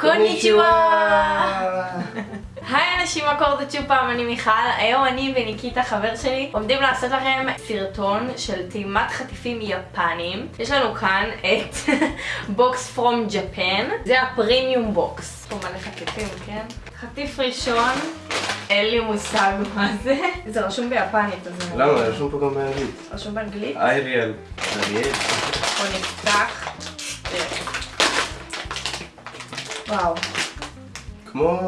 こんにちは! היי אנשים, מה קורה זאת שוב פעם, אני מיכל. היום אני וניקיטה, חבר שלי, עומדים לעשות לכם סרטון של טעימת חטיפים יפנים. יש לנו כאן את box from Japan. זה ה premium box. פה מלא חטיפים, כן? חטיף ראשון, אין לי מושג מה זה. זה רשום ביפנית, אז. למה? רשום פה גם באנגלית. רשום באנגלית? אייריאל. אריאל. בוא נפתח. וואו. כמו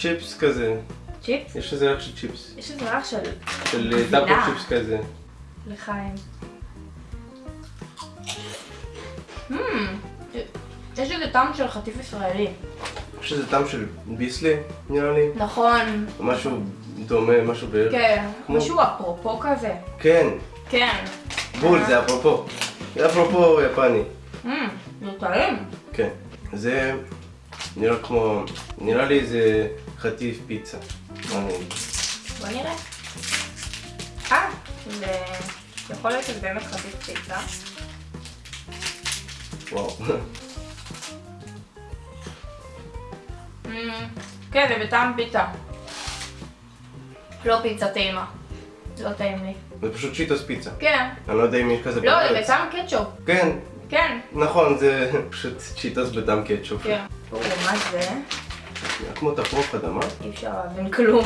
צ'יפס כזה. צ'יפס? יש לזה ריח של צ'יפס. יש איזה ריח של של גבינה. טאפו צ'יפס כזה. לחיים. Hmm, יש איזה טעם של חטיף ישראלי. יש לזה טעם של ביסלי, נראה לי. נכון. משהו דומה, משהו בערך. כן, כמו- משהו אפרופו כזה. כן, כן. בול, זה אפרופו. זה אפרופו יפני. Hmm, זה טעים. כן. זה נראה כמו, נראה לי זה חטיף פיצה. בוא נראה. אה, זה יכול להיות שזה באמת חטיף פיצה. וואו. כן, זה בטעם פיצה. לא פיצה טעימה. לא טעים לי. זה פשוט צ'יטוס פיצה. כן. אני לא יודע אם יש כזה לא, זה בטעם קטשופ. כן, כן. נכון, זה פשוט צ'יטוס בטעם קטשופ. כן. או, מה זה? נראה כמו תפוח אדמה. אי אפשר להבין כלום.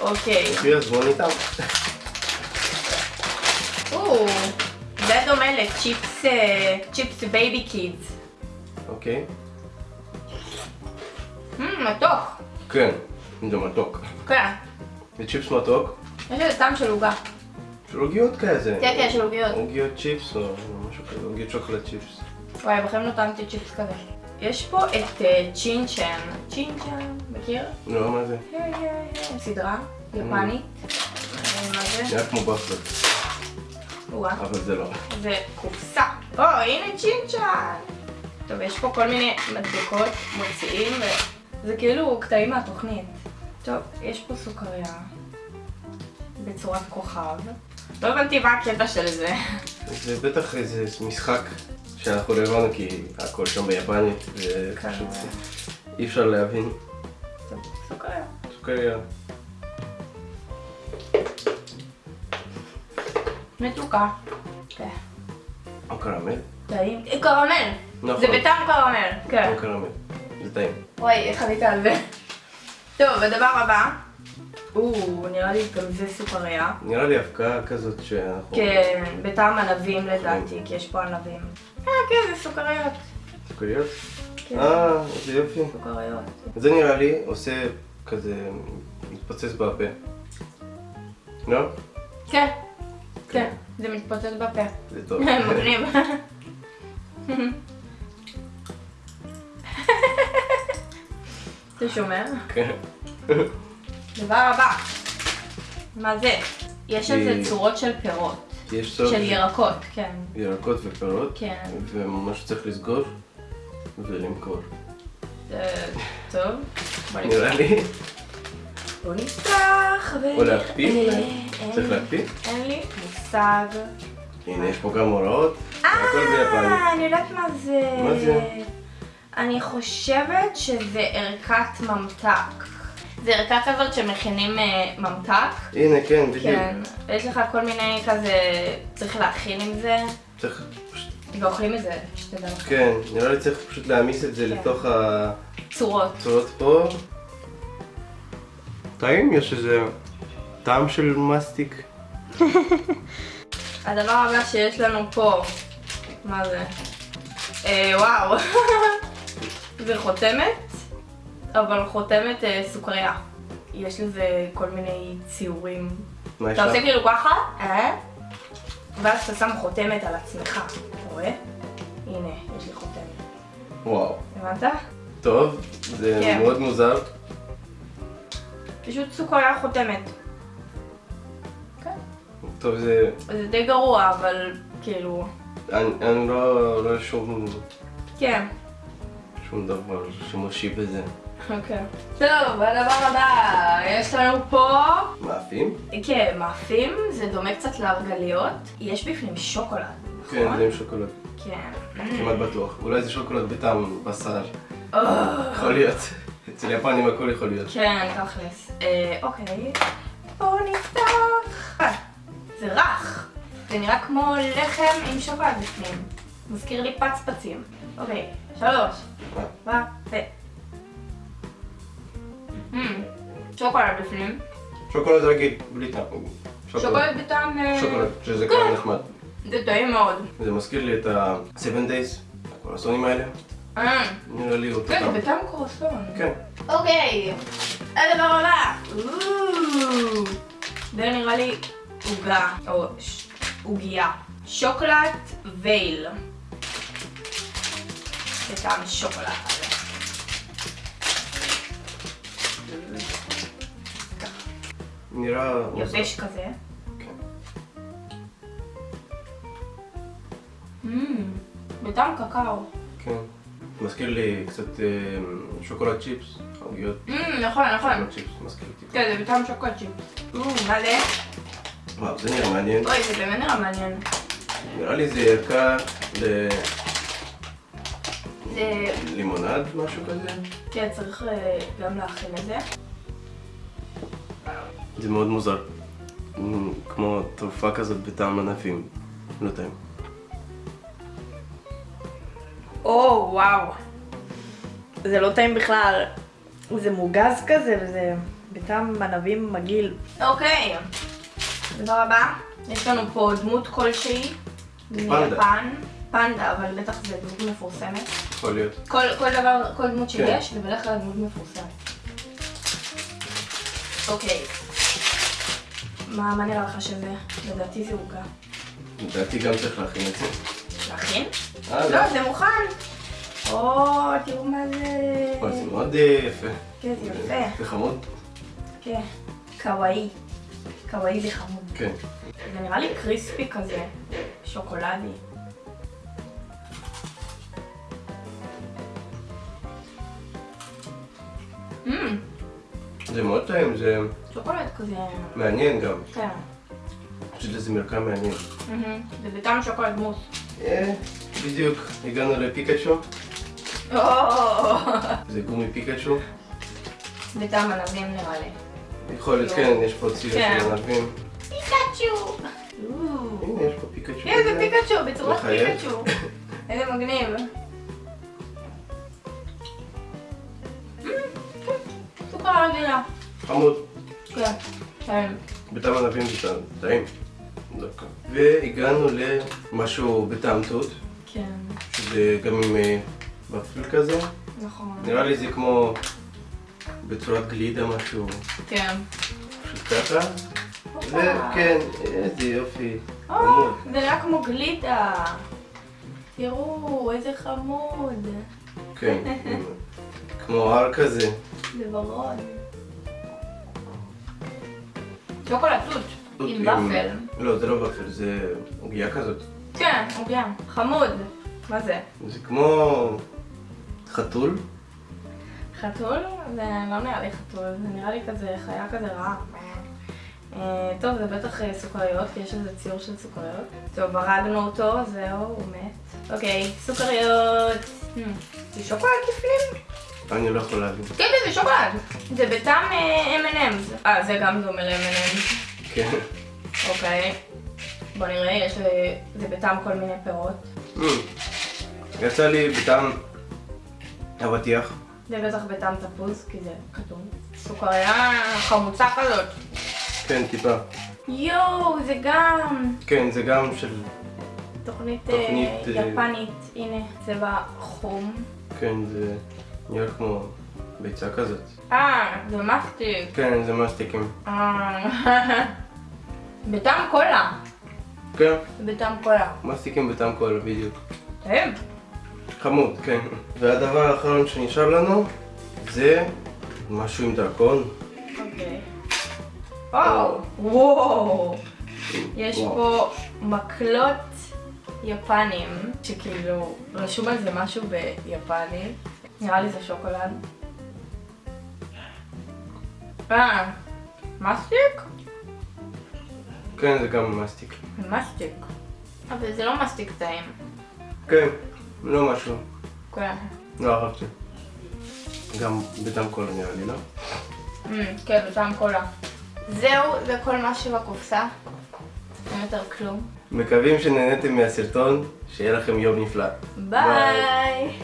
אוקיי. אוקיי, אז בואו נטעם. או, זה דומה לצ'יפס, אה, צ'יפס baby kids. אוקיי. מתוק. כן, זה מתוק. כן. זה צ'יפס מתוק. יש לזה טעם של עוגה. של עוגיות כזה. כן, כן, של עוגיות. עוגיות צ'יפס או משהו כזה, עוגיות שוקולד צ'יפס. וואי, בחיים לא טעמתי צ'יפס כזה. יש פה את אה, צ'ינצ'ן. צ'ינצ'ן, מכיר? לא, מה זה? היי, היי, היי. סדרה יפנית. אה, מה זה? נראה כמו וואה. אבל זה לא. זה קופסה. או, הנה צ'ינצ'ן. טוב, יש פה כל מיני מדבקות מוציאים, וזה כאילו קטעים מהתוכנית. טוב, יש פה סוכריה בצורת כוכב. לא הבנתי מה הקטע של זה. זה בטח איזה משחק שאנחנו לא הבנו כי הכל שם ביפנית כן. ופשוט אי אפשר להבין. סוכריה. סוכריה. מתוקה. כן. או קרמל? טעים. קרמל. נכון. זה בטעם קרמל. כן. או קרמל. זה טעים. וואי, איך עלית על זה? טוב, הדבר הבא. או, נראה לי גם זה סוכריה. נראה לי אבקה כזאת שאנחנו... כן, בטעם ענבים לדעתי, כי יש פה ענבים. אה, כן, זה סוכריות. סוכריות? כן, אה, איזה יופי. סוכריות. זה נראה לי עושה כזה מתפוצץ בפה. לא? כן, כן, זה מתפוצץ בפה. זה טוב. מגניב. אתה שומע? כן. דבר הבא. מה זה? יש על זה אה, צורות של פירות. יש סוף של ירקות, כן. ירקות ופירות. כן. וממש צריך לסגור ולמכור. זה טוב. נראה לי. בוא נפתח ו... או להקפיא צריך להקפיא? אין לי מושג. הנה, יש פה גם הוראות. אה, אני יודעת מה זה. מה זה? אני חושבת שזה ערכת ממתק. זה ערכה כזאת שמכינים אה, ממתק. הנה, כן, בדיוק. כן. ויש לך כל מיני כזה, צריך להכין עם זה, צריך פשוט... ואוכלים את זה, שתדע לך. כן, נראה לי צריך פשוט להעמיס את זה כן. לתוך צורות. הצורות פה. טעים? יש איזה טעם של מסטיק. הדבר הבא שיש לנו פה, מה זה? אה, וואו. זה חותמת, אבל חותמת אה, סוכריה. יש לזה כל מיני ציורים. מה יש אתה לך? עושה כאילו ככה, אה? ואז אתה שם חותמת על עצמך, אתה רואה? הנה, יש לי חותמת. וואו. הבנת? טוב, זה כן. מאוד מוזר. פשוט סוכריה חותמת. כן. טוב, זה... זה די גרוע, אבל כאילו, אני אני לא רואה שום... כן. שום דבר שימושי בזה. אוקיי. טוב, הדבר הבא, יש לנו פה... מאפים? כן, מאפים, זה דומה קצת להרגליות. יש בפנים שוקולד, כן, נכון? זה עם שוקולד. כן. כמעט בטוח. אולי זה שוקולד בטעם בשר. יכול להיות. אצל יפנים הכל יכול להיות. כן, תכלס. אה, אוקיי. בואו נפתח. אה, זה רך. זה נראה כמו לחם עם שוקולד בפנים. מזכיר לי פצפצים. אוקיי, שלוש. אה, ו... Mm, שוקולד בפנים. שוקולד רגיל, בלי טעם. שוקולד בטעם... שוקולד, שזה כן. כבר נחמד. זה טעים מאוד. זה מזכיר לי את ה-7 Days, הקורסונים האלה. אה, נראה לי אותו כן, טעם. זה בטעם קרוסון. כן. אוקיי, הדבר הבא. זה נראה לי עוגה, או עוגייה. שוקולד וייל. בטעם שוקולד. נראה... יבש כזה. כן. מmm, בטעם קקאו. כן. מזכיר לי קצת אה, שוקולד צ'יפס, עוגיות מmm, נכון, נכון. שוקולד צ'יפס, מזכיר לי. כן, זה בטעם שוקולד צ'יפ. אוו, מה זה? וואו, זה נראה מעניין. אוי, זה באמת נראה מעניין. נראה לי זה ערכה זה... ללימונד, משהו כזה. כן, צריך אה, גם להכין את זה. זה מאוד מוזר. כמו תרופה כזאת בטעם ענפים. לא טעים. או, וואו. זה לא טעים בכלל. זה מוגז כזה, וזה בטעם ענבים מגעיל. אוקיי. דבר הבא, יש לנו פה דמות כלשהי. פנדה. מיפן. פנדה, אבל בטח זה דמות מפורסמת. יכול להיות. כל, כל דבר, כל דמות כן. שיש, זה בדרך כלל דמות מפורסמת. אוקיי. מה, מה נראה לך שזה? לדעתי זה עוגה. לדעתי גם צריך להכין את זה. להכין? אה, לא, זה מוכן. או, תראו מה זה. וואי, זה מאוד אה, יפה. כן, זה יפה. זה חמוד? כן. קוואי. קוואי וחמוד. כן. זה נראה לי קריספי כזה. שוקולדי. זה מאוד טעים, זה שוקולד כזה. מעניין גם. כן. יש לזה מרקם מעניין. זה בטעם שוקולד מוס. אה, בדיוק, הגענו לפיקאצ'ו. זה גומי פיקאצ'ו. בטעם ענבים נראה לי. יכול להיות, כן, יש פה ציר כן. של ענבים. פיקאצ'ו! הנה, יש פה פיקאצ'ו. כן, זה. פיקאצ'ו, בצורת. פיקאצ'ו. איזה מגניב. כן, סוכר רגילה. חמוד. כן. כן. בטעם ענבים זה טעים. דווקא. והגענו למשהו בטעם תות, כן, שזה גם עם אה, ופל כזה. נכון. נראה לי זה כמו בצורת גלידה משהו, כן. פשוט ככה. וכן, איזה יופי. או, חמוד. זה נראה כמו גלידה. תראו, איזה חמוד. כן, כמו הר כזה. זה ורוד. שוקולד תות. עם ופל. לא, זה לא ופל, זה עוגיה כזאת. כן, עוגיה. חמוד. מה זה? זה כמו חתול. חתול? זה לא נראה לי חתול, זה נראה לי כזה חיה כזה רעה. אה, טוב, זה בטח אה, סוכריות, כי יש איזה ציור של סוכריות. טוב, הרגנו אותו, זהו, הוא מת. אוקיי, סוכריות. זה שוקולד בפנים? אני לא יכול להבין. כן, כן, זה שוקולד. זה בטעם אה, M&M's. אה, זה גם דומה ל-M&M's. כן. אוקיי. בוא נראה, יש לי... זה בטעם כל מיני פירות. Mm. יצא לי בטעם אבטיח. זה בטח בטעם תפוז, כי זה כתוב. סוכריה חמוצה כזאת. כן, טיפה. יואו, זה גם כן, זה גם של... תוכנית, תוכנית, אה, אה, יפנית. הנה, צבע חום. כן, זה נראה כמו ביצה כזאת. אה, זה מסטיק. כן, זה מסטיקים. אה, בטעם קולה. כן, בטעם קולה. מסטיקים בטעם קולה, בדיוק. טעים. חמוד, כן. והדבר האחרון שנשאר לנו זה משהו עם דרכון. אוקיי. וואו, וואו. יש. פה מקלות יפנים, שכאילו רשום על זה משהו ביפנית. נראה לי זה שוקולד. אה, מסטיק? כן, זה גם מסטיק. מסטיק. אבל זה לא מסטיק טעים. כן, לא משהו. כן. לא אהבתי. גם בטעם קולה נראה לי, לא? Mm, כן, בטעם קולה. זהו, זה כל מה שבקופסה. אין יותר כלום. מקווים שנהניתם מהסרטון, שיהיה לכם יום נפלא. ביי!